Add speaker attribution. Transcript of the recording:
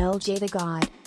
Speaker 1: LJ the God.